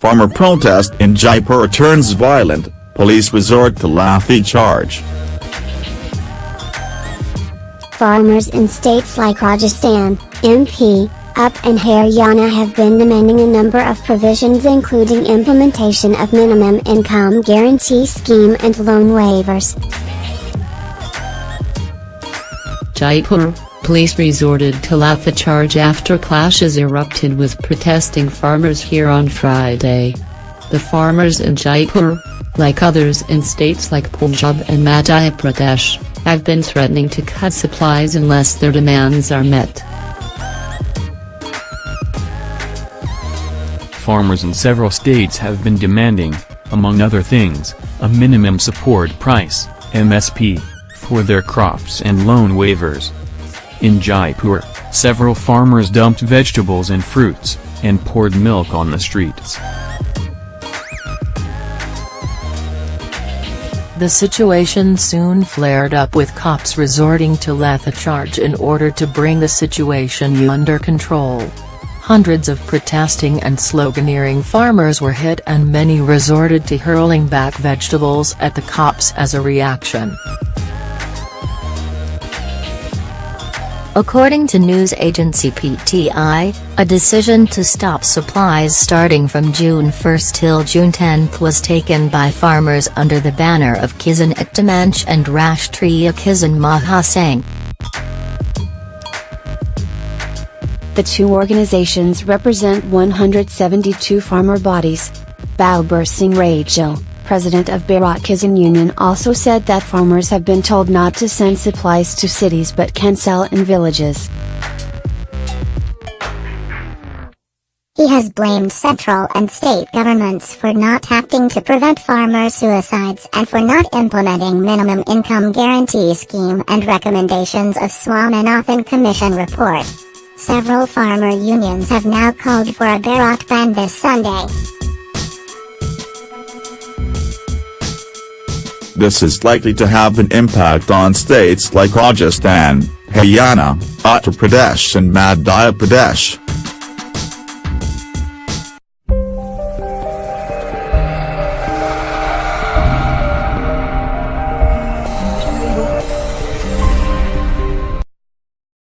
Farmer protest in Jaipur turns violent, police resort to lathi charge. Farmers in states like Rajasthan, MP, UP and Haryana have been demanding a number of provisions including implementation of minimum income guarantee scheme and loan waivers. Jaipur, police resorted to the charge after clashes erupted with protesting farmers here on Friday. The farmers in Jaipur, like others in states like Punjab and Madhya Pradesh, have been threatening to cut supplies unless their demands are met. Farmers in several states have been demanding, among other things, a minimum support price, MSP, for their crops and loan waivers. In Jaipur, several farmers dumped vegetables and fruits, and poured milk on the streets. The situation soon flared up with cops resorting to lathicharge in order to bring the situation under control. Hundreds of protesting and sloganeering farmers were hit and many resorted to hurling back vegetables at the cops as a reaction. According to news agency PTI, a decision to stop supplies starting from June 1 till June 10 was taken by farmers under the banner of Kisan Ekta and Rashtriya Kisan Mahasangh. The two organizations represent 172 farmer bodies. Balbir Singh Rajewal, president of Bharat Kisan Union also said that farmers have been told not to send supplies to cities but can sell in villages. He has blamed central and state governments for not acting to prevent farmer suicides and for not implementing minimum income guarantee scheme and recommendations of Swaminathan Commission report. Several farmer unions have now called for a Bharat bandh this Sunday. This is likely to have an impact on states like Rajasthan, Haryana, Uttar Pradesh and Madhya Pradesh.